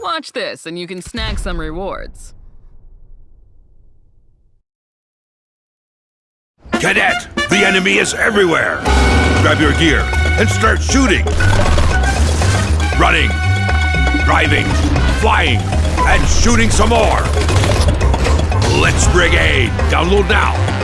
Watch this, and you can snag some rewards. Cadet, the enemy is everywhere. Grab your gear and start shooting. Running, driving, flying, and shooting some more. Let's Brigade. Download now.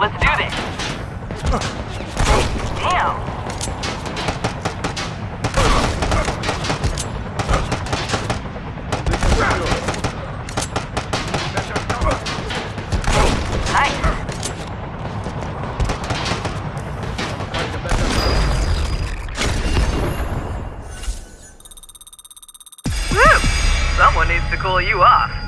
Let's do this. Damn. Woo! Hmm. Someone needs to cool you off.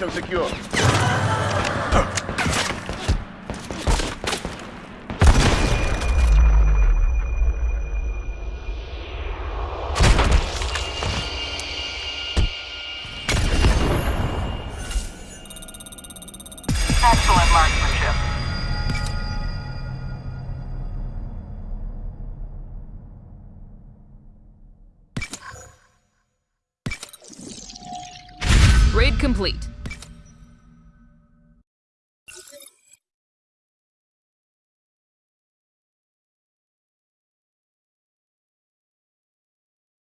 Position secure. Excellent marksmanship. Raid complete.